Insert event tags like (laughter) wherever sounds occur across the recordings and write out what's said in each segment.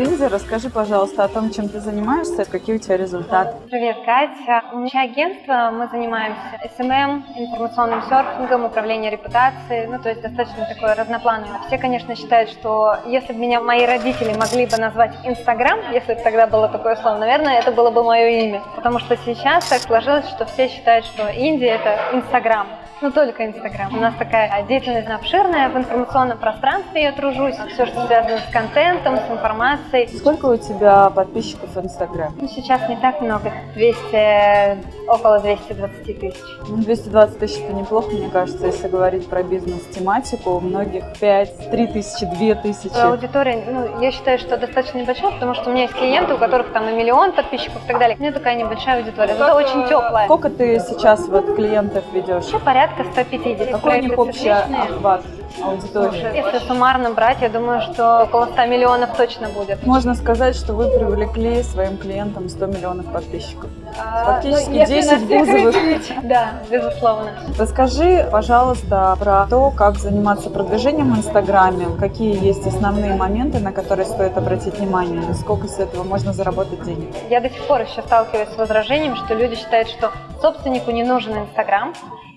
Инди, расскажи, пожалуйста, о том, чем ты занимаешься, какие у тебя результаты. Привет, Катя. У меня агентство, мы занимаемся SMM, информационным серфингом, управлением репутацией, ну, то есть достаточно такое разноплановое. Все, конечно, считают, что если бы меня мои родители могли бы назвать Инстаграм, если бы тогда было такое слово, наверное, это было бы мое имя. Потому что сейчас так сложилось, что все считают, что Индия – это Инстаграм. Ну, только Инстаграм. У нас такая деятельность обширная, в информационном пространстве я тружусь. Все, что связано с контентом, с информацией. Сколько у тебя подписчиков в Инстаграме? Ну, сейчас не так много. 200, около 220 тысяч. Ну, 220 тысяч это неплохо, мне кажется, если говорить про бизнес-тематику. У многих 5, 3 тысячи, 2 тысячи. Аудитория, ну, я считаю, что достаточно небольшая, потому что у меня есть клиенты, у которых там и миллион подписчиков и так далее. У меня такая небольшая аудитория. Это очень теплая. Сколько ты сейчас вот клиентов ведешь? Вообще порядка порядка 150. Какой у них общий охват аудитории? Если суммарно брать, я думаю, что около 100 миллионов точно будет. Можно сказать, что вы привлекли своим клиентам 100 миллионов подписчиков. А, Фактически ну, 10 бузовых. (laughs) Да, безусловно. Расскажи, пожалуйста, про то, как заниматься продвижением в Инстаграме, какие есть основные моменты, на которые стоит обратить внимание, и сколько с этого можно заработать денег. Я до сих пор еще сталкиваюсь с возражением, что люди считают, что собственнику не нужен Инстаграм,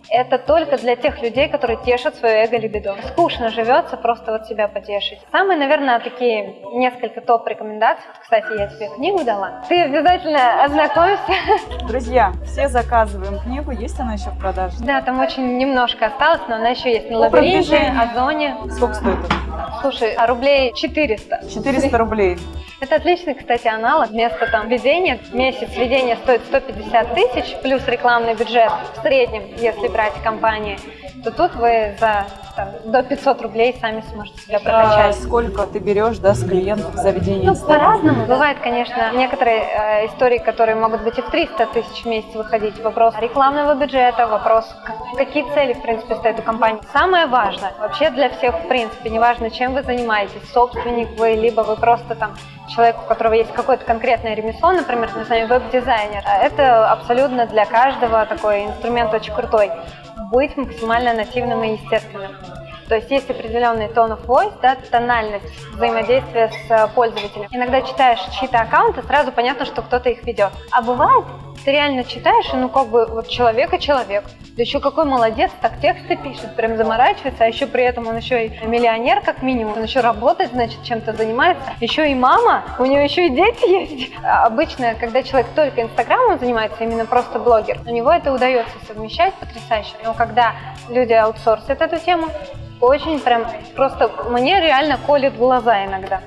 это только для тех людей, которые тешат свое эго-либидо. Скучно живется, просто вот себя потешить. Самые, наверное, такие несколько топ-рекомендаций. Кстати, я тебе книгу дала. Ты обязательно ознакомься. Друзья, все заказываем книгу. Есть она еще в продаже? Да, там очень немножко осталось, но она еще есть на лабиринте, Озоне. Сколько стоит? Слушай, а рублей 400. 400 рублей. Это отличный, кстати, аналог. Вместо там ведения, месяц ведения стоит 150 тысяч, плюс рекламный бюджет в среднем, если брать компании, то тут вы за там, до 500 рублей сами сможете себя прокачать. А сколько ты берешь да, с клиентов за ведение Ну, по-разному. Бывает, конечно, некоторые э, истории, которые могут быть и в 300 тысяч в месяц выходить. Вопрос рекламного бюджета, вопрос, какие цели, в принципе, стоит у компании. Самое важное, вообще для всех, в принципе, неважно, чем вы занимаетесь, собственник вы, либо вы просто там человек, у которого есть какое-то конкретное ремесло, например, не знаю, веб-дизайнер, это абсолютно для каждого такой инструмент очень крутой быть максимально нативным и естественным. То есть есть определенный tone of voice, да, тональность взаимодействия с э, пользователем. Иногда читаешь чьи-то аккаунты, сразу понятно, что кто-то их ведет. А бывает, ты реально читаешь, и ну как бы вот человек и человек. Да еще какой молодец, так тексты пишет, прям заморачивается, а еще при этом он еще и миллионер как минимум, он еще работает, значит, чем-то занимается. Еще и мама, у него еще и дети есть. А обычно, когда человек только инстаграмом занимается, именно просто блогер, у него это удается совмещать потрясающе. Но когда люди аутсорсят эту тему, очень прям, просто мне реально колет глаза иногда.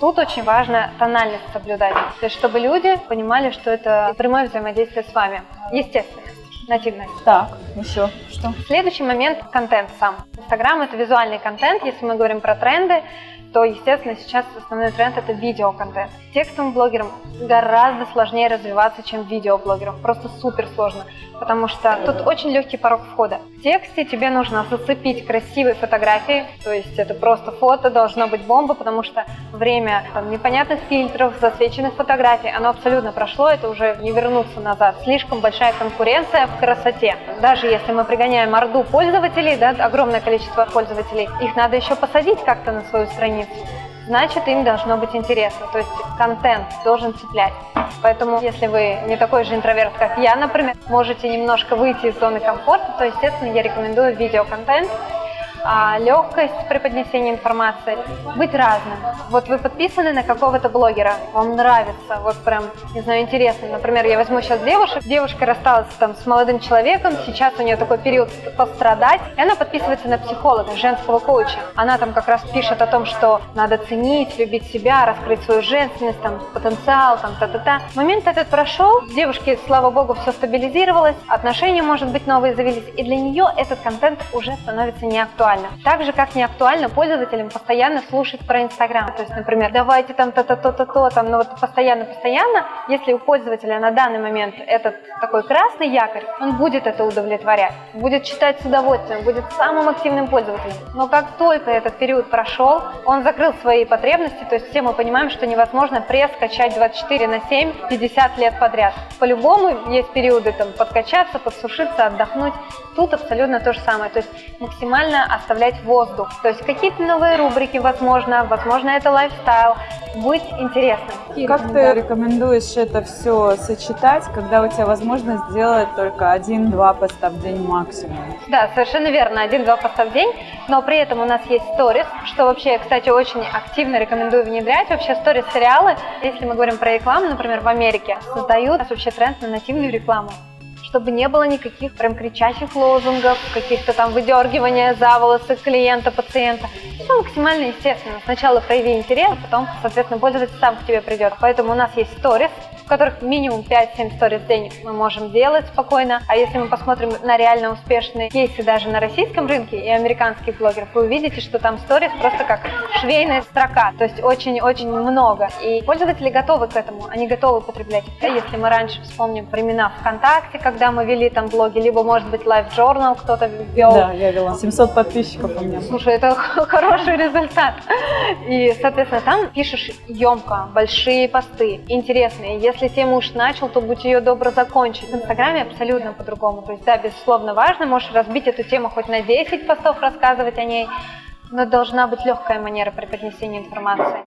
Тут очень важно тональность соблюдать, то есть чтобы люди понимали, что это прямое взаимодействие с вами, естественно нативность. Так, еще что? Следующий момент – контент сам. Инстаграм – это визуальный контент. Если мы говорим про тренды, то, естественно, сейчас основной тренд – это видеоконтент. Текстовым блогерам гораздо сложнее развиваться, чем видеоблогерам. Просто супер сложно, потому что тут очень легкий порог входа. В тексте тебе нужно зацепить красивые фотографии, то есть это просто фото, должно быть бомба, потому что время там, непонятных фильтров, засвеченных фотографий, оно абсолютно прошло, это уже не вернуться назад. Слишком большая конкуренция в красоте. Даже если мы пригоняем орду пользователей, да, огромное количество пользователей, их надо еще посадить как-то на свою страницу значит им должно быть интересно, то есть контент должен цеплять. Поэтому, если вы не такой же интроверт, как я, например, можете немножко выйти из зоны комфорта, то, естественно, я рекомендую видеоконтент, легкость при поднесении информации, быть разным. Вот вы подписаны на какого-то блогера, вам нравится, вот прям, не знаю, интересно. Например, я возьму сейчас девушек, девушка рассталась там с молодым человеком, сейчас у нее такой период пострадать, и она подписывается на психолога, женского коуча. Она там как раз пишет о том, что надо ценить, любить себя, раскрыть свою женственность, там, потенциал, там, та-та-та. Момент этот прошел, девушке, слава богу, все стабилизировалось, отношения, может быть, новые завелись, и для нее этот контент уже становится не актуальным актуально. Так же, как не актуально пользователям постоянно слушать про Инстаграм. То есть, например, давайте там то-то-то-то-то, там, ну вот постоянно-постоянно, если у пользователя на данный момент этот такой красный якорь, он будет это удовлетворять, будет читать с удовольствием, будет самым активным пользователем. Но как только этот период прошел, он закрыл свои потребности, то есть все мы понимаем, что невозможно пресс качать 24 на 7, 50 лет подряд. По-любому есть периоды там подкачаться, подсушиться, отдохнуть. Тут абсолютно то же самое, то есть максимально оставлять воздух. То есть какие-то новые рубрики, возможно, возможно, это лайфстайл. Будет интересно. Как ты рекомендуешь это все сочетать, когда у тебя возможность сделать только один-два поста в день максимум? Да, совершенно верно, один-два поста в день, но при этом у нас есть сторис, что вообще, кстати, очень активно рекомендую внедрять. Вообще сторис-сериалы, если мы говорим про рекламу, например, в Америке, создают вообще тренд на нативную рекламу чтобы не было никаких прям кричащих лозунгов, каких-то там выдергивания за волосы клиента, пациента. Все максимально естественно. Сначала прояви интерес, потом, соответственно, пользователь сам к тебе придет. Поэтому у нас есть сторис, в которых минимум 5-7 сторис в день мы можем делать спокойно. А если мы посмотрим на реально успешные кейсы даже на российском рынке и американских блогеров, вы увидите, что там сторис просто как швейная строка, то есть очень-очень много. И пользователи готовы к этому, они готовы потреблять. Если мы раньше вспомним времена ВКонтакте, когда мы вели там блоги, либо, может быть, Live Journal кто-то вел. Да, я вела. 700 подписчиков у меня. Слушай, это (laughs) хороший результат. И, соответственно, там пишешь емко, большие посты, интересные. Если тему уж начал, то будь ее добро закончить. В Инстаграме абсолютно по-другому. То есть, да, безусловно, важно, можешь разбить эту тему хоть на 10 постов, рассказывать о ней, но должна быть легкая манера преподнесения информации.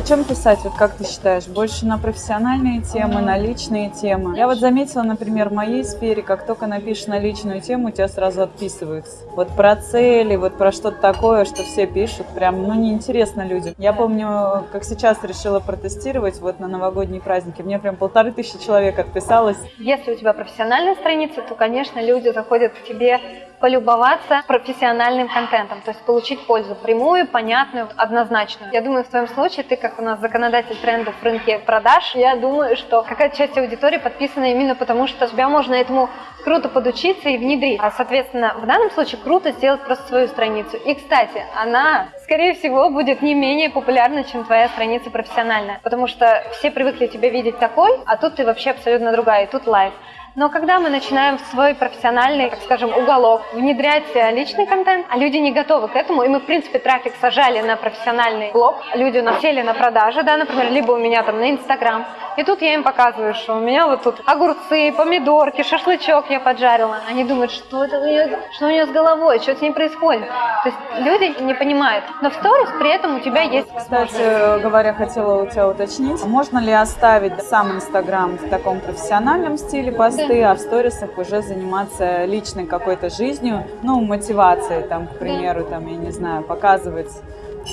О чем писать, вот как ты считаешь? Больше на профессиональные темы, на личные темы? Я вот заметила, например, в моей сфере, как только напишешь на личную тему, у тебя сразу отписываются. Вот про цели, вот про что-то такое, что все пишут, прям, ну, неинтересно людям. Я помню, как сейчас решила протестировать вот на новогодние праздники, мне прям полторы тысячи человек отписалось. Если у тебя профессиональная страница, то, конечно, люди заходят к тебе полюбоваться профессиональным контентом, то есть получить пользу прямую, понятную, однозначную. Я думаю, в твоем случае ты, как у нас законодатель трендов в рынке продаж, я думаю, что какая-то часть аудитории подписана именно потому, что тебя можно этому круто подучиться и внедрить. А, соответственно, в данном случае круто сделать просто свою страницу. И, кстати, она, скорее всего, будет не менее популярна, чем твоя страница профессиональная, потому что все привыкли тебя видеть такой, а тут ты вообще абсолютно другая, и тут live. Но когда мы начинаем в свой профессиональный, так скажем, уголок внедрять э, личный контент, а люди не готовы к этому, и мы, в принципе, трафик сажали на профессиональный блог, люди у нас сели на продажи, да, например, либо у меня там на Инстаграм, и тут я им показываю, что у меня вот тут огурцы, помидорки, шашлычок я поджарила. Они думают, что это у нее, что у нее с головой, что с ней происходит. То есть люди не понимают. Но в сторис при этом у тебя есть Кстати говоря, хотела у тебя уточнить, можно ли оставить сам Инстаграм в таком профессиональном стиле посты, да. а в сторисах уже заниматься личной какой-то жизнью, ну, мотивацией, там, к примеру, там, я не знаю, показывать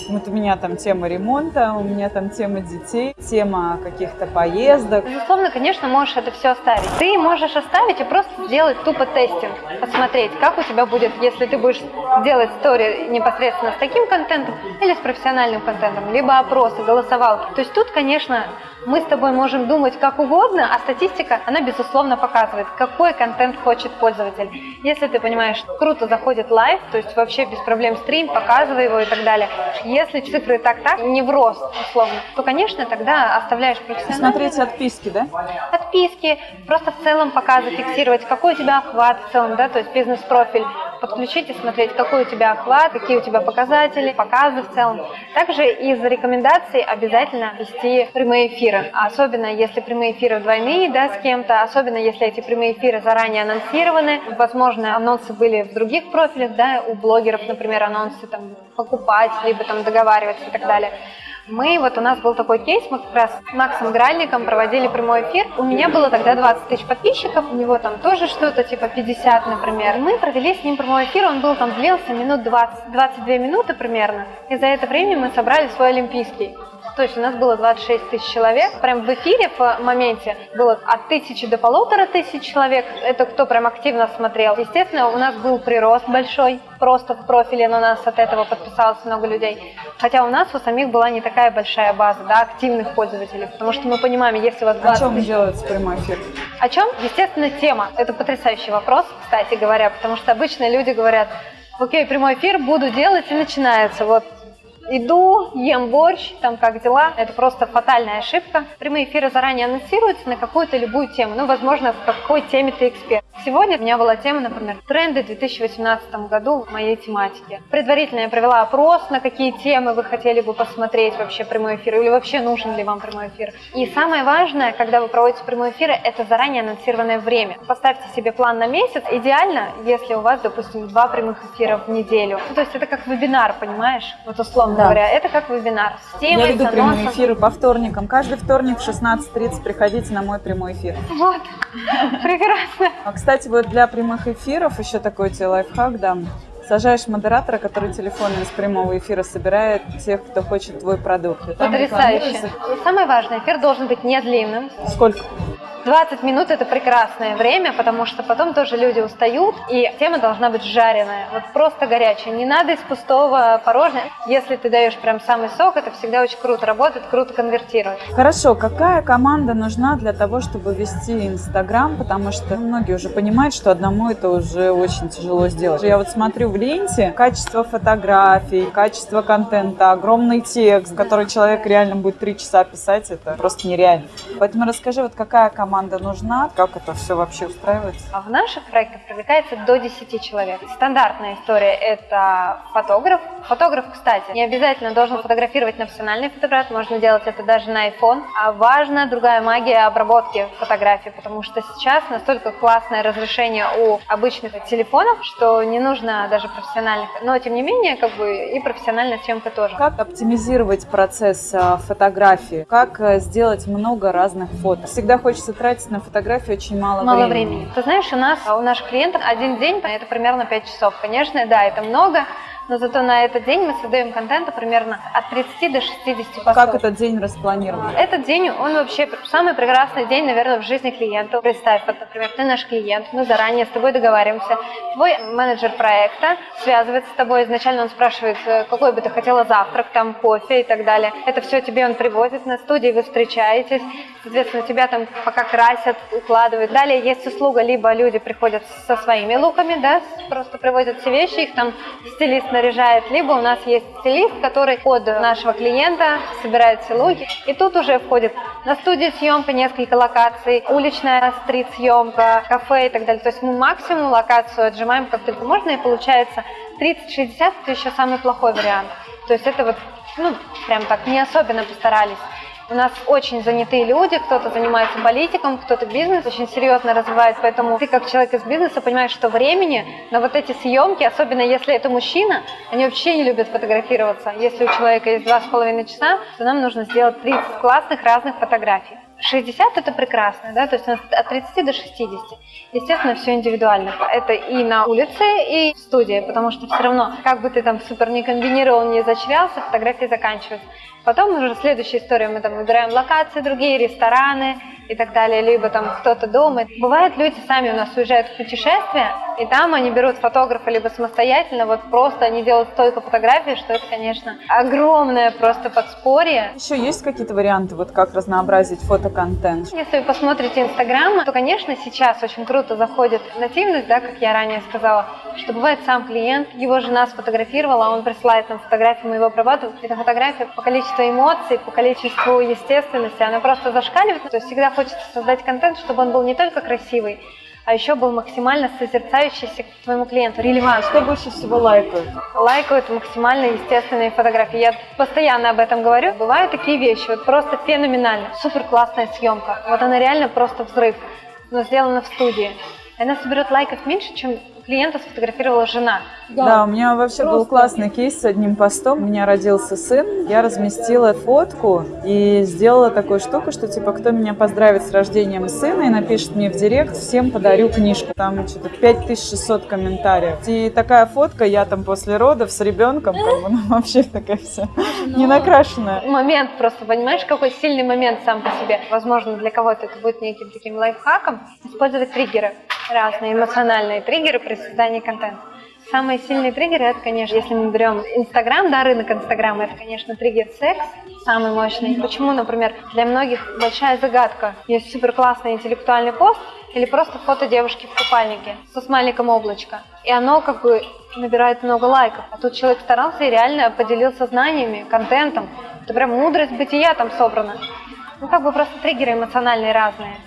вот у меня там тема ремонта, у меня там тема детей, тема каких-то поездок. Безусловно, конечно, можешь это все оставить. Ты можешь оставить и просто сделать тупо testing, посмотреть, как у тебя будет, если ты будешь делать story непосредственно с таким контентом или с профессиональным контентом, либо опросы, голосовалки. То есть тут, конечно, мы с тобой можем думать как угодно, а статистика, она безусловно показывает, какой контент хочет пользователь. Если ты понимаешь, круто заходит live, то есть вообще без проблем стрим, показывай его и так далее. Если цифры так-так, не в рост, условно, то, конечно, тогда оставляешь профессионально. Смотреть отписки, да? Отписки, просто в целом показы фиксировать, какой у тебя охват в целом, да, то есть бизнес-профиль, подключить и смотреть, какой у тебя охват, какие у тебя показатели, показы в целом. Также из рекомендаций обязательно вести прямые эфиры, особенно если прямые эфиры двойные, да, с кем-то, особенно если эти прямые эфиры заранее анонсированы. Возможно, анонсы были в других профилях, да, у блогеров, например, анонсы там покупать, либо там договариваться и так далее. Мы, вот у нас был такой кейс, мы как раз с Максом Гральником проводили прямой эфир. У меня было тогда 20 тысяч подписчиков, у него там тоже что-то типа 50, например. Мы провели с ним прямой эфир, он был там длился минут 20, 22 минуты примерно. И за это время мы собрали свой олимпийский. То есть у нас было 26 тысяч человек. Прям в эфире в моменте было от тысячи до полутора тысяч человек. Это кто прям активно смотрел. Естественно, у нас был прирост большой. Просто в профиле на нас от этого подписалось много людей. Хотя у нас у самих была не такая большая база да, активных пользователей. Потому что мы понимаем, если у вас 20 О чем тысяч... делается прямой эфир? О чем? Естественно, тема. Это потрясающий вопрос, кстати говоря, потому что обычно люди говорят, окей, прямой эфир буду делать и начинается. Вот иду, ем борщ, там как дела. Это просто фатальная ошибка. Прямые эфиры заранее анонсируются на какую-то любую тему. Ну, возможно, в какой теме ты эксперт. Сегодня у меня была тема, например, тренды в 2018 году в моей тематике. Предварительно я провела опрос, на какие темы вы хотели бы посмотреть вообще прямой эфир, или вообще нужен ли вам прямой эфир. И самое важное, когда вы проводите прямой эфир, это заранее анонсированное время. Поставьте себе план на месяц. Идеально, если у вас, допустим, два прямых эфира в неделю. Ну, то есть это как вебинар, понимаешь? Вот условно Да. говоря, это как вебинар. С темой, Я веду с прямые анонсом. эфиры по вторникам. Каждый вторник в 16.30 приходите на мой прямой эфир. Вот, (laughs) прекрасно. А, кстати, вот для прямых эфиров еще такой тебе лайфхак дам. Сажаешь модератора, который телефон из прямого эфира собирает тех, кто хочет твой продукт. Потрясающе. самое важное, эфир должен быть не длинным. Сколько? 20 минут это прекрасное время, потому что потом тоже люди устают, и тема должна быть жареная, вот просто горячая. Не надо из пустого порожня. Если ты даешь прям самый сок, это всегда очень круто работает, круто конвертирует. Хорошо, какая команда нужна для того, чтобы вести Инстаграм? Потому что многие уже понимают, что одному это уже очень тяжело сделать. Я вот смотрю в ленте качество фотографий, качество контента, огромный текст, который человек реально будет три часа писать, это просто нереально. Поэтому расскажи, вот какая команда нужна, как это все вообще устраивается? А в наших проектах привлекается до 10 человек. Стандартная история – это фотограф. Фотограф, кстати, не обязательно должен фотографировать на профессиональный фотоаппарат, можно делать это даже на iPhone. А важна другая магия обработки фотографий, потому что сейчас настолько классное разрешение у обычных телефонов, что не нужно даже профессиональных. Но, тем не менее, как бы и профессиональная съемка тоже. Как оптимизировать процесс а, фотографии? Как а, сделать много разных фото? Всегда хочется тратить на фотографии очень мало, Мало времени. Ты знаешь, у нас, у наших клиентов один день, это примерно 5 часов. Конечно, да, это много, но зато на этот день мы создаем контента примерно от 30 до 60 постов. Как этот день распланирован? Этот день, он вообще самый прекрасный день, наверное, в жизни клиента. Представь, вот, например, ты наш клиент, мы заранее с тобой договариваемся. Твой менеджер проекта связывается с тобой. Изначально он спрашивает, э, какой бы ты хотела завтрак, там кофе и так далее. Это все тебе он привозит на студии, вы встречаетесь. Соответственно, тебя там пока красят, укладывают. Далее есть услуга, либо люди приходят со своими луками, да, просто привозят все вещи, их там стилист наряжает, либо у нас есть стилист, который под нашего клиента собирает все луки. И тут уже входит на студии съемка, несколько локаций, уличная стрит-съемка, кафе и так далее. То есть мы максимум локацию отжимаем как только можно, и получается 30-60 это еще самый плохой вариант. То есть это вот, ну, прям так, не особенно постарались. У нас очень занятые люди, кто-то занимается политиком, кто-то бизнес очень серьезно развивает, поэтому ты как человек из бизнеса понимаешь, что времени на вот эти съемки, особенно если это мужчина, они вообще не любят фотографироваться. Если у человека есть два с половиной часа, то нам нужно сделать 30 классных разных фотографий. 60 это прекрасно, да, то есть у нас от 30 до 60. Естественно, все индивидуально. Это и на улице, и в студии, потому что все равно, как бы ты там супер не комбинировал, не изощрялся, фотографии заканчиваются. Потом уже следующая история, мы там выбираем локации другие, рестораны и так далее, либо там кто-то дома. Бывает, люди сами у нас уезжают в путешествие, и там они берут фотографа либо самостоятельно, вот просто они делают столько фотографий, что это, конечно, огромное просто подспорье. Еще есть какие-то варианты, вот как разнообразить фотоконтент? Если вы посмотрите Инстаграм, то, конечно, сейчас очень круто заходит нативность, да, как я ранее сказала, что бывает сам клиент, его жена сфотографировала, он присылает нам фотографию, мы его обрабатываем. Эта фотография по количеству эмоций, по количеству естественности, она просто зашкаливает. То есть всегда хочется создать контент, чтобы он был не только красивый, а еще был максимально созерцающийся к твоему клиенту, релевантный. Что больше всего лайкают? Лайкают максимально естественные фотографии. Я постоянно об этом говорю. Бывают такие вещи, вот просто феноменально. Супер классная съемка. Вот она реально просто взрыв, но сделана в студии. Она соберет лайков меньше, чем клиента сфотографировала жена. Да, у меня вообще был классный кейс с одним постом. У меня родился сын, я разместила фотку и сделала такую штуку, что типа кто меня поздравит с рождением сына и напишет мне в директ, всем подарю книжку. Там что-то 5600 комментариев. И такая фотка, я там после родов с ребенком, как бы, ну (laughs) вообще такая вся не накрашенная. Момент просто, понимаешь, какой сильный момент сам по себе. Возможно, для кого-то это будет неким таким лайфхаком. Использовать триггеры, разные эмоциональные триггеры при создании контента. Самые сильные триггеры, это, конечно, если мы берем Инстаграм, да, рынок Инстаграма, это, конечно, триггер секс, самый мощный. Почему, например, для многих большая загадка. Есть супер классный интеллектуальный пост или просто фото девушки в купальнике со смайликом облачко. И оно как бы набирает много лайков. А тут человек старался и реально поделился знаниями, контентом. Это прям мудрость бытия там собрана. Ну, как бы просто триггеры эмоциональные разные.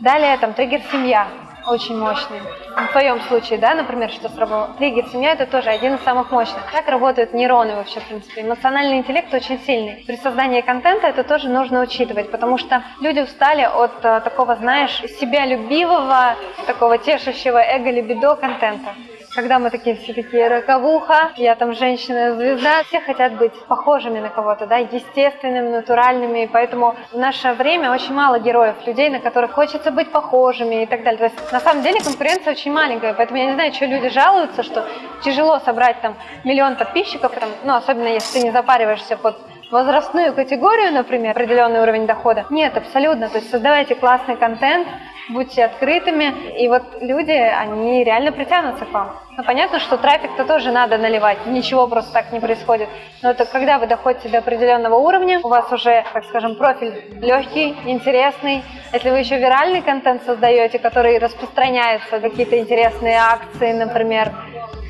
Далее там триггер семья. Очень мощный. В твоем случае, да, например, что сработало? Триггер семья это тоже один из самых мощных. Как работают нейроны вообще, в принципе? Эмоциональный интеллект очень сильный. При создании контента это тоже нужно учитывать, потому что люди устали от а, такого, знаешь, себя любивого, такого тешащего эго-либидо контента когда мы такие все такие роковуха, я там женщина-звезда, все хотят быть похожими на кого-то, да, естественными, натуральными, и поэтому в наше время очень мало героев, людей, на которых хочется быть похожими и так далее. То есть на самом деле конкуренция очень маленькая, поэтому я не знаю, что люди жалуются, что тяжело собрать там миллион подписчиков, там, ну, особенно если ты не запариваешься под возрастную категорию, например, определенный уровень дохода. Нет, абсолютно. То есть создавайте классный контент, будьте открытыми, и вот люди, они реально притянутся к вам. Ну, понятно, что трафик-то тоже надо наливать, ничего просто так не происходит. Но это когда вы доходите до определенного уровня, у вас уже, так скажем, профиль легкий, интересный. Если вы еще виральный контент создаете, который распространяется, какие-то интересные акции, например,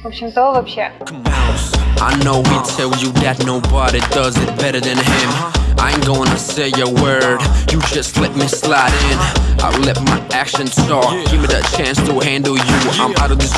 в общем, то вообще. I know he tell you that nobody does it better than him I ain't gonna say a word, you just let me slide in I'll let my actions talk, give me the chance to handle you I'm out of this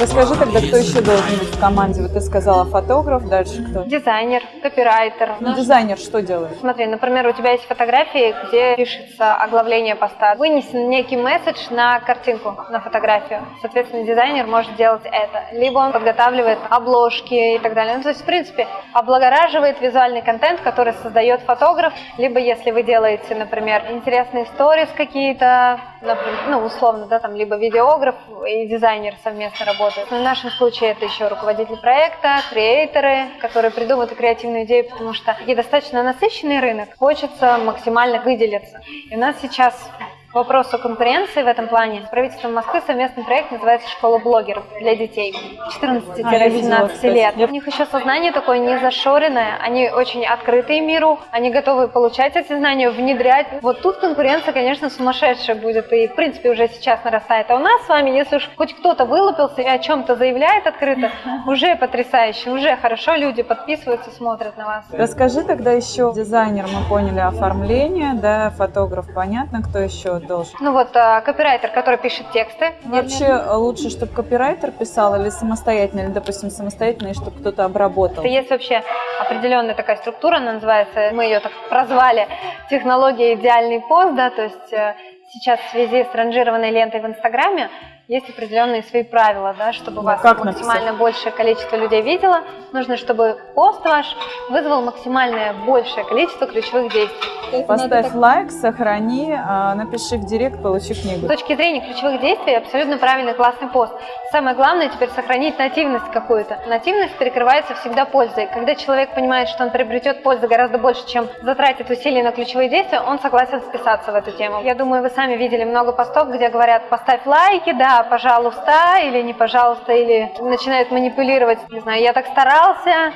Расскажи тогда, кто еще должен быть в команде? Вот ты сказала фотограф, дальше кто? Дизайнер, копирайтер. Ну, дизайнер что делает? Смотри, например, у тебя есть фотографии, где пишется оглавление поста. Вынесен некий месседж на картинку, на фотографию. Соответственно, дизайнер может делать это. Либо он подготавливает обложки и так далее. Ну, то есть, в принципе, облагораживает визуальный контент, который создает фотограф. Либо если вы делаете, например, интересные сторис какие-то, ну, условно, да, там, либо видеограф и дизайнер совместно работают работают. В нашем случае это еще руководитель проекта, креаторы, которые придумают креативную идею, потому что и достаточно насыщенный рынок, хочется максимально выделиться. И у нас сейчас вопросу конкуренции в этом плане. С правительством Москвы совместный проект называется «Школа блогеров» для детей 14-17 а, лет. У них еще сознание такое не зашоренное, они очень открытые миру, они готовы получать эти знания, внедрять. Вот тут конкуренция, конечно, сумасшедшая будет, и в принципе уже сейчас нарастает. А у нас с вами, если уж хоть кто-то вылупился и о чем-то заявляет открыто, уже потрясающе, уже хорошо люди подписываются, смотрят на вас. Расскажи тогда еще, дизайнер, мы поняли оформление, да, фотограф, понятно, кто еще должен? Ну вот а, копирайтер, который пишет тексты. Вообще лучше, чтобы копирайтер писал или самостоятельно, или, допустим, самостоятельно, и чтобы кто-то обработал? Есть вообще определенная такая структура, она называется, мы ее так прозвали, технология идеальный пост, да, то есть э, сейчас в связи с ранжированной лентой в Инстаграме есть определенные свои правила, да, чтобы ну, вас максимально написать? большее количество людей видело. Нужно, чтобы пост ваш вызвал максимальное большее количество ключевых действий. Поставь так... лайк, сохрани, а, напиши в директ, получи книгу. С точки зрения ключевых действий абсолютно правильный, классный пост. Самое главное теперь сохранить нативность какую-то. Нативность перекрывается всегда пользой. Когда человек понимает, что он приобретет пользу гораздо больше, чем затратит усилий на ключевые действия, он согласен вписаться в эту тему. Я думаю, вы сами видели много постов, где говорят, поставь лайки, да, пожалуйста, или не пожалуйста, или начинают манипулировать, не знаю, я так старался,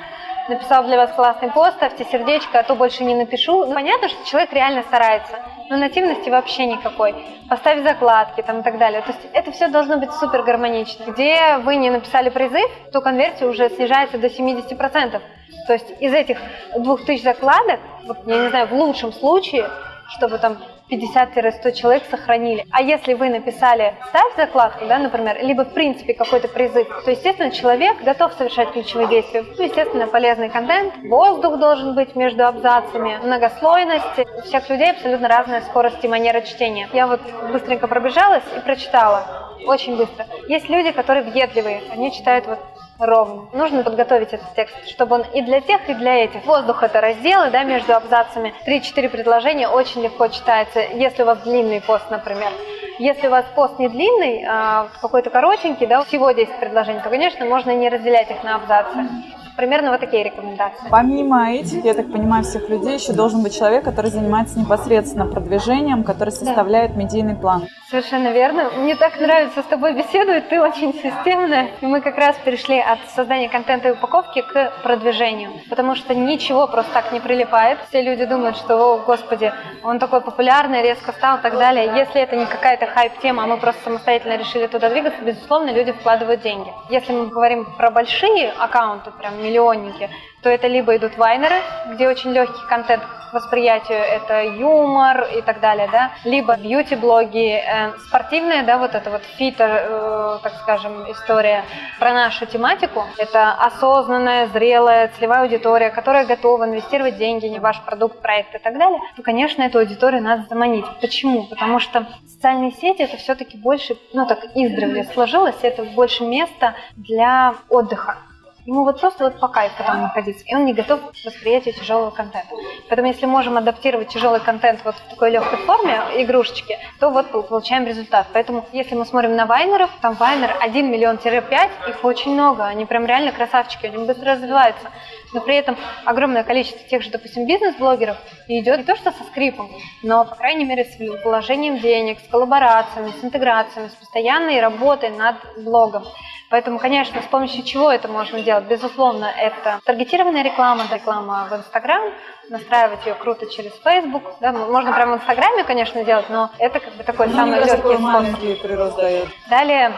написал для вас классный пост, ставьте сердечко, а то больше не напишу. Ну, понятно, что человек реально старается, но нативности вообще никакой. Поставь закладки там и так далее. То есть это все должно быть супер гармонично. Где вы не написали призыв, то конверсия уже снижается до 70%. То есть из этих 2000 закладок, вот, я не знаю, в лучшем случае, чтобы там 50-100 человек сохранили. А если вы написали «ставь закладку», да, например, либо в принципе какой-то призыв, то, естественно, человек готов совершать ключевые действия. Ну, естественно, полезный контент, воздух должен быть между абзацами, многослойность. У всех людей абсолютно разная скорость и манера чтения. Я вот быстренько пробежалась и прочитала. Очень быстро. Есть люди, которые въедливые, они читают вот ровно. Нужно подготовить этот текст, чтобы он и для тех, и для этих. Воздух – это разделы да, между абзацами. Три-четыре предложения очень легко читается, если у вас длинный пост, например. Если у вас пост не длинный, а какой-то коротенький, да, всего 10 предложений, то, конечно, можно не разделять их на абзацы. Примерно вот такие рекомендации. Помимо этих, я так понимаю, всех людей, еще должен быть человек, который занимается непосредственно продвижением, который составляет да. медийный план. Совершенно верно. Мне так нравится с тобой беседовать, ты очень системная. И мы как раз перешли от создания контента и упаковки к продвижению. Потому что ничего просто так не прилипает. Все люди думают, что, о, господи, он такой популярный, резко стал и так далее. Если это не какая-то хайп-тема, а мы просто самостоятельно решили туда двигаться, безусловно, люди вкладывают деньги. Если мы говорим про большие аккаунты, прям миллионники, то это либо идут вайнеры, где очень легкий контент, восприятию это юмор и так далее, да, либо бьюти-блоги, э, спортивные, да, вот это вот фито, э, так скажем, история про нашу тематику. Это осознанная, зрелая, целевая аудитория, которая готова инвестировать деньги в ваш продукт, проект и так далее, то, конечно, эту аудиторию надо заманить. Почему? Потому что социальные сети это все-таки больше, ну так издревле сложилось, это больше место для отдыха. Ему вот просто вот по кайфу там находиться, и он не готов к восприятию тяжелого контента. Поэтому если можем адаптировать тяжелый контент вот в такой легкой форме, игрушечки, то вот получаем результат. Поэтому если мы смотрим на вайнеров, там вайнер 1 миллион-5, их очень много, они прям реально красавчики, они быстро развиваются. Но при этом огромное количество тех же, допустим, бизнес-блогеров идет не то что со скрипом, но, по крайней мере, с вложением денег, с коллаборациями, с интеграциями, с постоянной работой над блогом. Поэтому, конечно, с помощью чего это можно делать? Безусловно, это таргетированная реклама, реклама в Инстаграм, настраивать ее круто через Facebook. Да, можно прямо в Инстаграме, конечно, делать, но это как бы такой Ну, самый легкий способ. прирост дает. Далее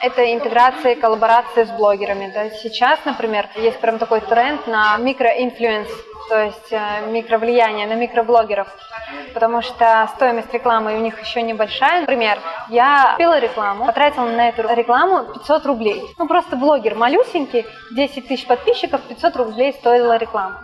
это интеграция и коллаборация с блогерами. Да. Сейчас, например, есть прям такой тренд на микроинфлюенс, то есть э, микровлияние на микроблогеров, потому что стоимость рекламы у них еще небольшая. Например, я купила рекламу, потратила на эту рекламу 500 рублей. Ну, просто блогер малюсенький, 10 тысяч подписчиков, 500 рублей стоила реклама.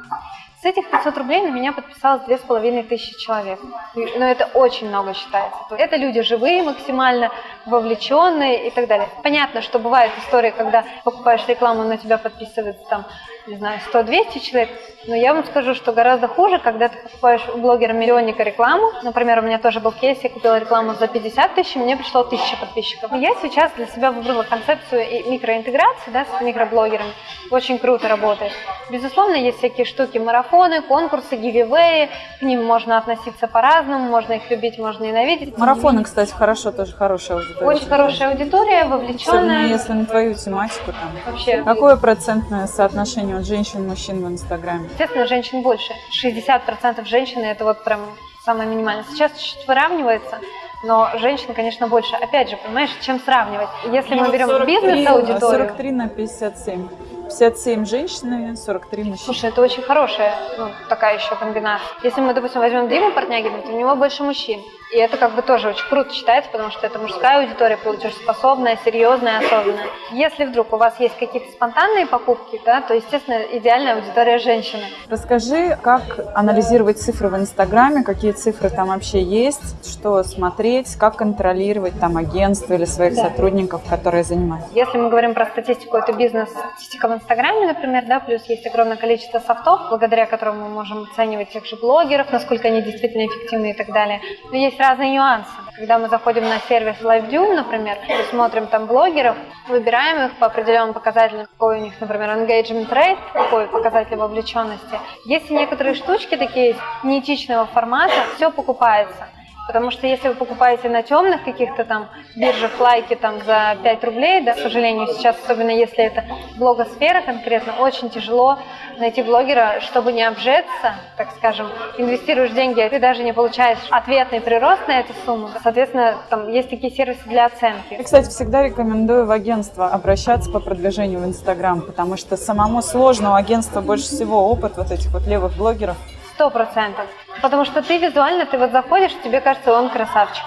С этих 500 рублей на меня подписалось 2500 человек. Но это очень много считается. Это люди живые максимально, вовлеченные и так далее. Понятно, что бывают истории, когда покупаешь рекламу, на тебя подписывается там, не знаю, 100-200 человек. Но я вам скажу, что гораздо хуже, когда ты покупаешь у блогера-миллионника рекламу. Например, у меня тоже был кейс, я купила рекламу за 50 тысяч, и мне пришло 1000 подписчиков. И я сейчас для себя выбрала концепцию микроинтеграции да, с микроблогерами. Очень круто работает. Безусловно, есть всякие штуки, марафоны, конкурсы, гививеи. К ним можно относиться по-разному, можно их любить, можно ненавидеть. Марафоны, кстати, хорошо, тоже хорошая аудитория. Очень хорошая аудитория, Особенно вовлеченная. если на твою тематику там. Вообще. Какое процентное соотношение от женщин мужчин в Инстаграме? Естественно, женщин больше. 60% женщин это вот прям самое минимальное. Сейчас чуть-чуть выравнивается, но женщин, конечно, больше. Опять же, понимаешь, чем сравнивать? Если мы берем бизнес-аудиторию, 43 на 57. 57 женщины, 43 мужчины. Слушай, это очень хорошая ну, такая еще комбинация. Если мы, допустим, возьмем Диму Портнягина, то у него больше мужчин. И это как бы тоже очень круто считается, потому что это мужская аудитория, платежеспособная, серьезная, осознанная. Если вдруг у вас есть какие-то спонтанные покупки, да, то, естественно, идеальная аудитория женщины. Расскажи, как анализировать цифры в Инстаграме, какие цифры там вообще есть, что смотреть, как контролировать там агентство или своих Да. сотрудников, которые занимаются. Если мы говорим про статистику, это бизнес-статистика в Инстаграме, например, да, плюс есть огромное количество софтов, благодаря которым мы можем оценивать тех же блогеров, насколько они действительно эффективны и так далее. Но есть разные нюансы. Когда мы заходим на сервис LiveDune, например, и смотрим там блогеров, выбираем их по определенным показателям, какой у них, например, engagement rate, какой показатель вовлеченности. Есть и некоторые штучки такие неэтичного формата, все покупается. Потому что если вы покупаете на темных каких-то там биржах лайки там за 5 рублей, да, к сожалению, сейчас, особенно если это блогосфера конкретно, очень тяжело найти блогера, чтобы не обжеться, так скажем, инвестируешь деньги, а ты даже не получаешь ответный прирост на эту сумму. Соответственно, там есть такие сервисы для оценки. Я, кстати, всегда рекомендую в агентство обращаться по продвижению в Инстаграм, потому что самому сложно, у агентства больше всего опыт вот этих вот левых блогеров. Сто процентов. Потому что ты визуально, ты вот заходишь, тебе кажется, он красавчик.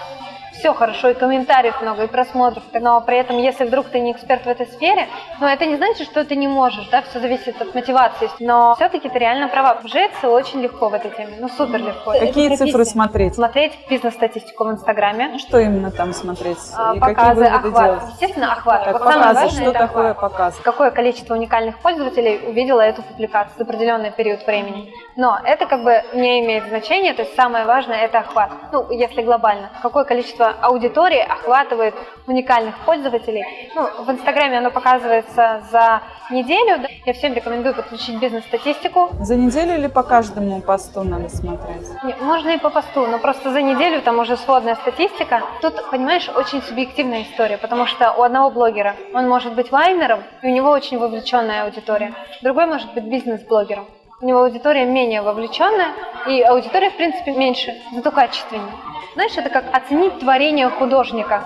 Все хорошо, и комментариев много, и просмотров. Но при этом, если вдруг ты не эксперт в этой сфере, ну это не значит, что ты не можешь, да, все зависит от мотивации. Но все-таки ты реально права. Вжиться очень легко в этой теме, ну супер легко. Какие Это цифры смотреть? Смотреть бизнес-статистику в Инстаграме. Ну, Что именно там смотреть? а, И какие Показы, выводы охват. делать? Естественно, охват. Так, вот самое показы. важное Что это такое охват. показ? какое количество уникальных пользователей увидело эту публикацию за определенный период времени. Но это как бы не имеет значения, то есть самое важное это охват. Ну, если глобально. Какое количество аудитории охватывает уникальных пользователей. Ну, в Инстаграме оно показывается за неделю. да. Я всем рекомендую подключить бизнес-статистику. За неделю или по каждому посту надо смотреть? Не, Можно и по посту, но просто за неделю там уже сводная статистика. Тут, понимаешь, очень субъективная история, потому что у одного блогера он может быть вайнером, и у него очень вовлеченная аудитория. Другой может быть бизнес-блогером. У него аудитория менее вовлеченная, и аудитория, в принципе, меньше, зато качественнее. Знаешь, это как оценить творение художника.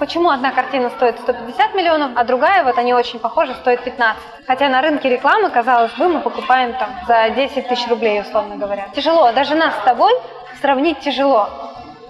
Почему одна картина стоит 150 миллионов, а другая, вот они очень похожи, стоит 15? Хотя на рынке рекламы, казалось бы, мы покупаем там за 10 тысяч рублей, условно говоря. Тяжело, даже нас с тобой сравнить тяжело.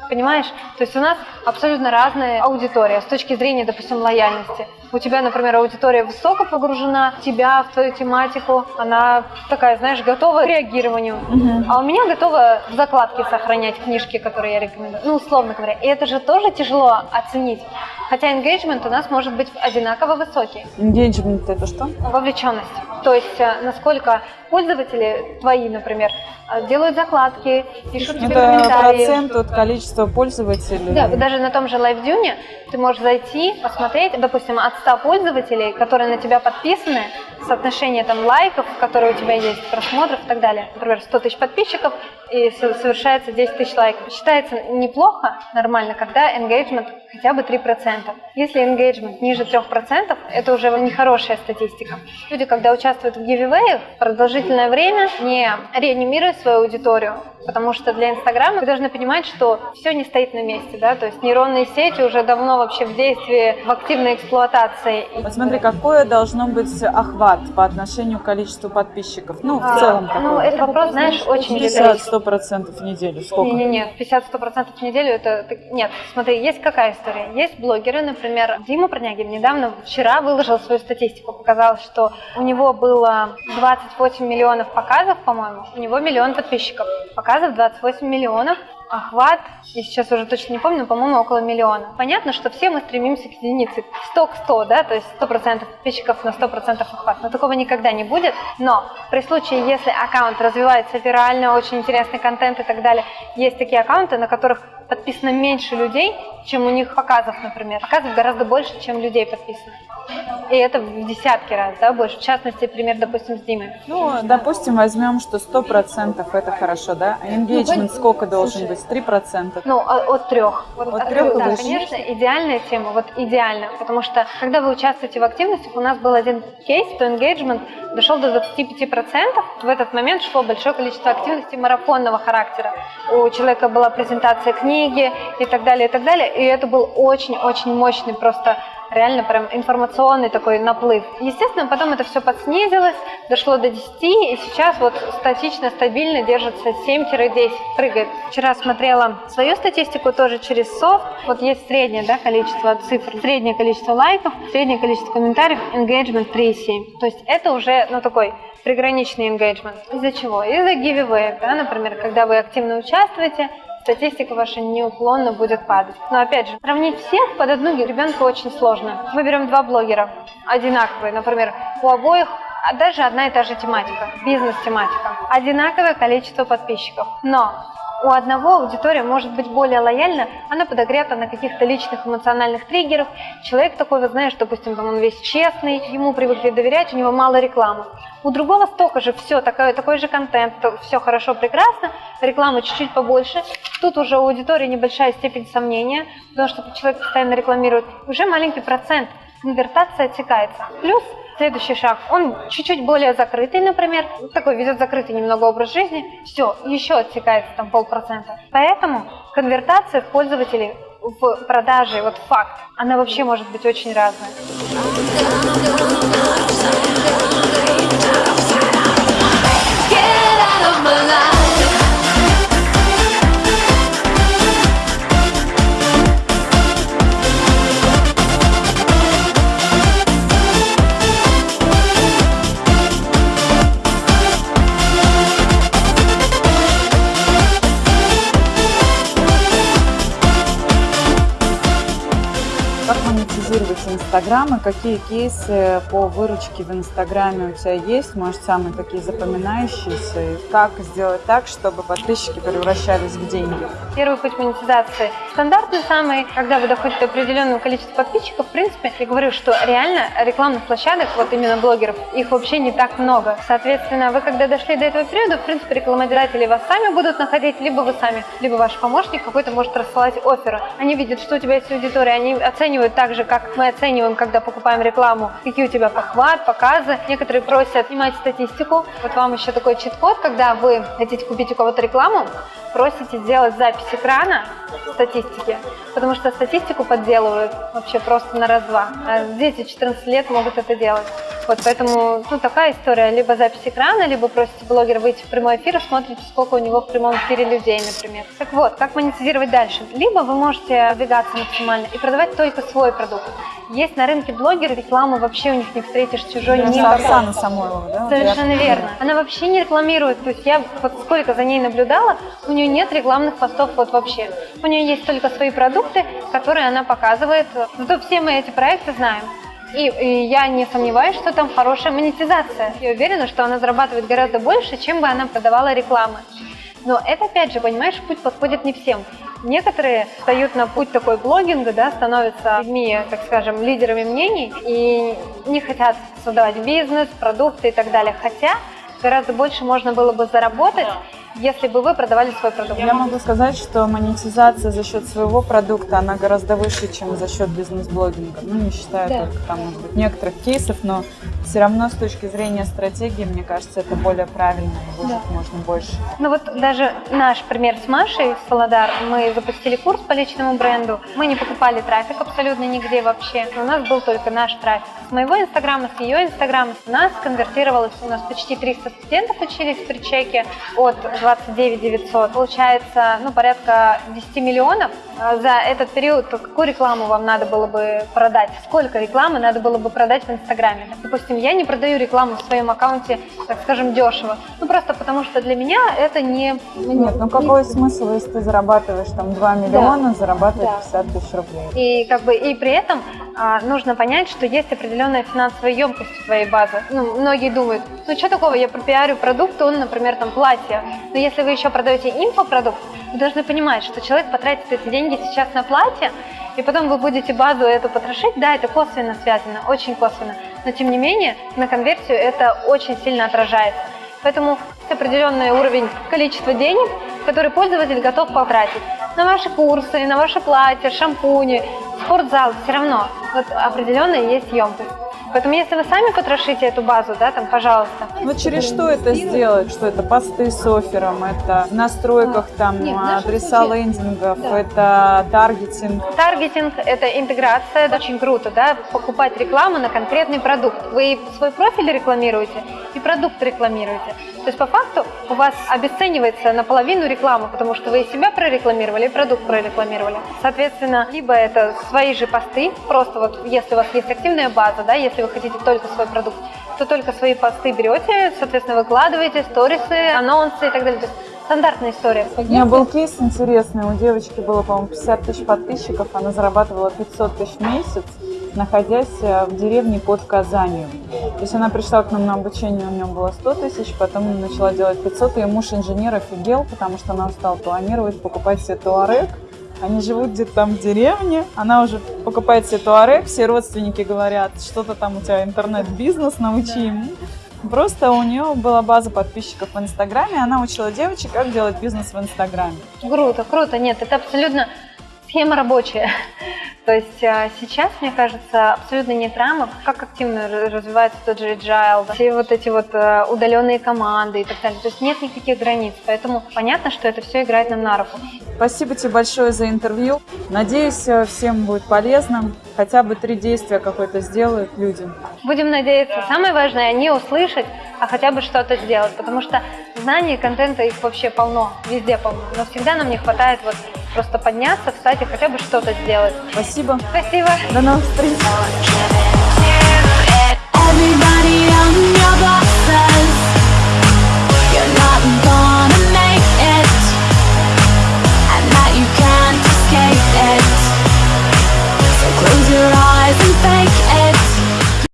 Понимаешь? То есть у нас абсолютно разная аудитория с точки зрения, допустим, лояльности. У тебя, например, аудитория высоко погружена тебя, в твою тематику, она такая, знаешь, готова к реагированию. Мгм. А у меня готова в закладке сохранять книжки, которые я рекомендую. Ну, условно говоря. И это же тоже тяжело оценить. Хотя engagement у нас может быть одинаково высокий. Engagement это что? Вовлеченность. То есть, э, насколько пользователи твои, например, э, делают закладки, пишут тебе Это комментарии. процент от количества пользователей. Да, даже на том же LiveDune ты можешь зайти, посмотреть, допустим, от 100 пользователей, которые на тебя подписаны, соотношение там лайков, которые у тебя есть, просмотров и так далее. Например, 100 тысяч подписчиков и со- совершается 10 тысяч лайков. Считается неплохо, нормально, когда engagement хотя бы 3%. Если engagement ниже 3%, это уже нехорошая статистика. Люди, когда участвуют в giveaway продолжительное время, не реанимируют свою аудиторию, потому что для Инстаграма вы должны понимать, что все не стоит на месте, да, то есть нейронные сети уже давно вообще в действии, в активной эксплуатации. И- Вот смотри, какое должно быть охват по отношению к количеству подписчиков? Ну, в А, целом Ну, такой. это вопрос, знаешь, очень 50-100 процентов в неделю. Сколько? Не-не-не, 50-100% в неделю это... Нет, смотри, есть какая история? Есть блогеры, например, Дима Пронягин недавно, вчера выложил свою статистику, показал, что у него было 28 миллионов показов, по-моему, у него миллион подписчиков. Показов 28 миллионов, охват, я сейчас уже точно не помню, по-моему, около миллиона. Понятно, что все мы стремимся к единице, 100 к 100, да, то есть 100% подписчиков на 100% охват, но такого никогда не будет. Но при случае, если аккаунт развивается вирально, очень интересный контент и так далее, есть такие аккаунты, на которых подписано меньше людей, чем у них показов, например. Показов гораздо больше, чем людей подписано. И это в десятки раз, да, больше. В частности, пример, допустим, с Димой. Ну, допустим, возьмем, что 100% это хорошо, да? А engagement сколько должен быть? 3%? Ну, а- от трех. Вот От трех и да, выше. конечно, идеальная тема, вот идеально. Потому что, когда вы участвуете в активностях, у нас был один кейс, что engagement дошел до 25%. В этот момент шло большое количество активностей марафонного характера. У человека была презентация книги и так далее, и так далее. И это был очень-очень мощный просто реально прям информационный такой наплыв. Естественно, потом это все подснизилось, дошло до 10, и сейчас вот статично, стабильно держится 7-10, прыгает. Вчера смотрела свою статистику тоже через софт. Вот есть среднее да, количество цифр, среднее количество лайков, среднее количество комментариев, engagement 3,7. То есть это уже, ну, такой приграничный engagement. Из-за чего? Из-за giveaway, да, например, когда вы активно участвуете, статистика ваша неуклонно будет падать. Но опять же, сравнить всех под одну ребенка очень сложно. Мы берем два блогера, одинаковые, например, у обоих даже одна и та же тематика, бизнес-тематика, одинаковое количество подписчиков. Но у одного аудитория может быть более лояльна, она подогрета на каких-то личных эмоциональных триггерах. Человек такой, вы знаешь, допустим, там он весь честный, ему привыкли доверять, у него мало рекламы. У другого столько же все, такой, такой же контент, все хорошо, прекрасно, рекламы чуть-чуть побольше. Тут уже у аудитории небольшая степень сомнения, потому что человек постоянно рекламирует. Уже маленький процент, конвертация отсекается. Плюс Следующий шаг, он чуть-чуть более закрытый, например, такой ведет закрытый немного образ жизни, все, еще отсекается там полпроцента. Поэтому конвертация пользователей в продаже, вот факт, она вообще может быть очень разная. Get out of my life. Монетизировать Инстаграм и какие кейсы по выручке в Инстаграме у тебя есть? Может, самые такие запоминающиеся? И как сделать так, чтобы подписчики превращались в деньги? Первый путь монетизации стандартный самый, когда вы доходите до определенного количества подписчиков, в принципе, я говорю, что реально рекламных площадок, вот именно блогеров, их вообще не так много. Соответственно, вы когда дошли до этого периода, в принципе, рекламодатели вас сами будут находить, либо вы сами, либо ваш помощник какой-то может рассылать оферы. Они видят, что у тебя есть аудитория, они оценивают так же, как мы оцениваем, когда покупаем рекламу, какие у тебя похват, показы. Некоторые просят снимать статистику. Вот вам еще такой чит-код, когда вы хотите купить у кого-то рекламу, просите сделать запись экрана статистики, потому что статистику подделывают вообще просто на раз-два. А дети 14 лет могут это делать. Вот поэтому ну, такая история. Либо запись экрана, либо просите блогера выйти в прямой эфир и смотрите, сколько у него в прямом эфире людей, например. Так вот, как монетизировать дальше? Либо вы можете двигаться максимально и продавать только свой продукт. Есть на рынке блогеры, рекламу вообще у них не встретишь чужой Это никакой. Оксана Самойлова, да? Совершенно Я- верно. Она вообще не рекламирует. То есть я вот сколько за ней наблюдала, у нее нет рекламных постов вот вообще. У нее есть только свои продукты, которые она показывает. Зато все мы эти проекты знаем. И, и я не сомневаюсь, что там хорошая монетизация. Я уверена, что она зарабатывает гораздо больше, чем бы она продавала рекламы. Но это, опять же, понимаешь, путь подходит не всем. Некоторые встают на путь такой блогинга, да, становятся людьми, так скажем, лидерами мнений и не хотят создавать бизнес, продукты и так далее. Хотя гораздо больше можно было бы заработать, если бы вы продавали свой продукт. Я могу сказать, что монетизация за счет своего продукта, она гораздо выше, чем за счет бизнес-блогинга. Ну, не считая Да. только там, может быть, некоторых кейсов, но все равно с точки зрения стратегии, мне кажется, это более правильно и выжить Да. можно больше. Ну вот даже наш пример с Машей с Солодар, мы запустили курс по личному бренду, мы не покупали трафик абсолютно нигде вообще, у нас был только наш трафик. С моего инстаграма, с ее инстаграма у нас конвертировалось, у нас почти 300 студентов учились при чеке от 29 900. Получается, ну, порядка 10 миллионов. А За этот период какую рекламу вам надо было бы продать? Сколько рекламы надо было бы продать в Инстаграме? Допустим, я не продаю рекламу в своем аккаунте, так скажем, дешево. Ну, просто потому что для меня это не... Нет, ну какой смысл, если ты зарабатываешь там 2 миллиона, зарабатывать 50 тысяч рублей? И как бы и при этом а, нужно понять, что есть определенная финансовая емкость твоей базы. Ну, многие думают, ну что такого, я пропиарю продукт, он, например, там платье. Но если вы еще продаете инфопродукт, вы должны понимать, что человек потратит эти деньги сейчас на платье, и потом вы будете базу эту потрошить, да, это косвенно связано, очень косвенно, но тем не менее на конверсию это очень сильно отражается. Поэтому есть определенный уровень количества денег, который пользователь готов потратить на ваши курсы, на ваше платье, шампуни, спортзал, все равно вот определенная есть емкость. Поэтому если вы сами потрошите эту базу, да, там, пожалуйста. Вот через что это сделать? Что это посты с оффером, это в настройках там Нет, в нашем адреса случае- лендингов, Да. это таргетинг. Таргетинг – это интеграция, это очень круто, да, покупать рекламу на конкретный продукт. Вы свой профиль рекламируете и продукт рекламируете. То есть по факту у вас обесценивается наполовину реклама, потому что вы и себя прорекламировали, и продукт прорекламировали. Соответственно, либо это свои же посты, просто вот если у вас есть активная база, да, если вы хотите только свой продукт, то только свои посты берете, соответственно, выкладываете, сторисы, анонсы и так далее. То есть стандартная история. У меня был кейс интересный, у девочки было, по-моему, 50 тысяч подписчиков, она зарабатывала 500 тысяч в месяц, находясь э, в деревне под Казанью. То есть она пришла к нам на обучение, у нее было 100 тысяч, потом начала делать 500, ее муж инженер офигел, потому что она стала планировать покупать себе туарек, они живут где-то там в деревне, она уже покупает себе туарек, все родственники говорят, что-то там у тебя интернет-бизнес, научи ему. Просто у нее была база подписчиков в Инстаграме, она учила девочек, как делать бизнес в Инстаграме. Круто, круто. Нет, это абсолютно схема рабочая. То есть а, сейчас, мне кажется, абсолютно нет рамок, как активно развивается тот же agile, все вот эти вот а, удаленные команды и так далее. То есть нет никаких границ, поэтому понятно, что это все играет нам на руку. Спасибо тебе большое за интервью. Надеюсь, э, всем будет полезно. Хотя бы три действия какое-то сделают люди. Будем надеяться. Самое важное не услышать, а хотя бы что-то сделать, потому что знаний, контента их вообще полно, везде полно. Но всегда нам не хватает вот просто подняться, встать и хотя бы что-то сделать. Спасибо. Спасибо. Спасибо. До новых встреч. So close your eyes and fake